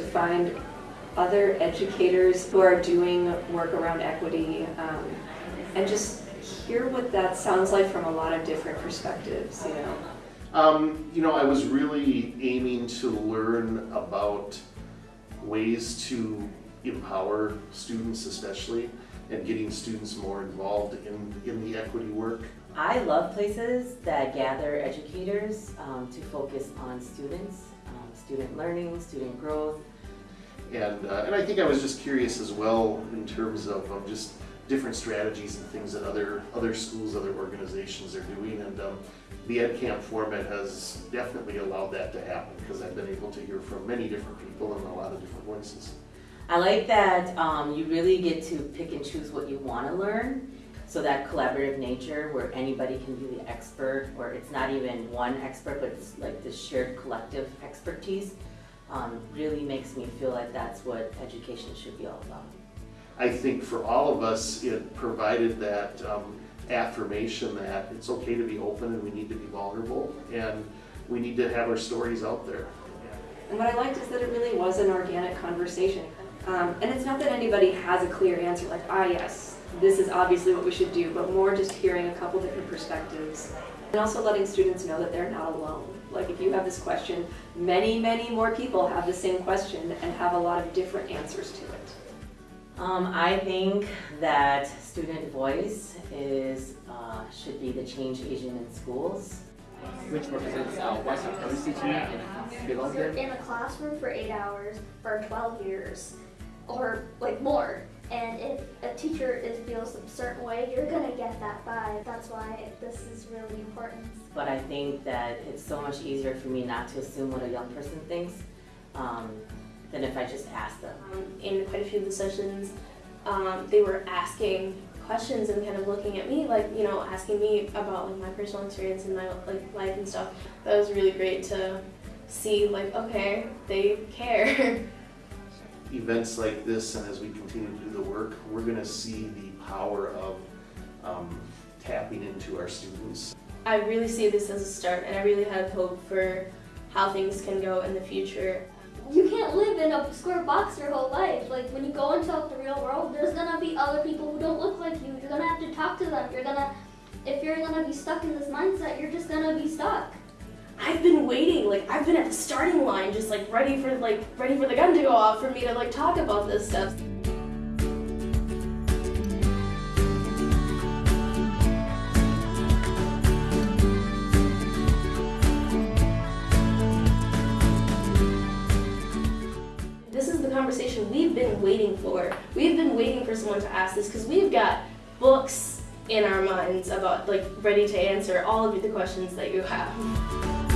find other educators who are doing work around equity um, and just hear what that sounds like from a lot of different perspectives, you know. Um, you know, I was really aiming to learn about ways to empower students especially and getting students more involved in, in the equity work. I love places that gather educators um, to focus on students, student learning, student growth. And, uh, and I think I was just curious as well in terms of, of just different strategies and things that other, other schools, other organizations are doing. And um, the EdCamp format has definitely allowed that to happen because I've been able to hear from many different people and a lot of different voices. I like that um, you really get to pick and choose what you want to learn. So that collaborative nature where anybody can be the expert, or it's not even one expert, but it's like this shared collective expertise, um, really makes me feel like that's what education should be all about. I think for all of us, it provided that um, affirmation that it's okay to be open and we need to be vulnerable and we need to have our stories out there. And what I liked is that it really was an organic conversation. Um, and it's not that anybody has a clear answer, like, ah, yes, this is obviously what we should do, but more just hearing a couple different perspectives. And also letting students know that they're not alone. Like, if you have this question, many, many more people have the same question and have a lot of different answers to it. Um, I think that student voice is uh, should be the change agent in schools. which represents uh, white supremacy to me and below in a classroom for eight hours for 12 years or like more. And if a teacher is feels a certain way, you're gonna get that vibe. That's why this is really important. But I think that it's so much easier for me not to assume what a young person thinks um, than if I just ask them. Um, in quite a few of the sessions, um, they were asking questions and kind of looking at me, like you know, asking me about like my personal experience and my like life and stuff. That was really great to see. Like, okay, they care. Events like this and as we continue to do the work, we're going to see the power of um, tapping into our students. I really see this as a start, and I really have hope for how things can go in the future. You can't live in a square box your whole life. Like when you go into the real world, there's gonna be other people who don't look like you. You're gonna have to talk to them. You're gonna, if you're gonna be stuck in this mindset, you're just gonna be stuck. Like I've been at the starting line, just like ready for like ready for the gun to go off for me to like talk about this stuff. This is the conversation we've been waiting for. We've been waiting for someone to ask this because we've got books in our minds about like ready to answer all of the questions that you have.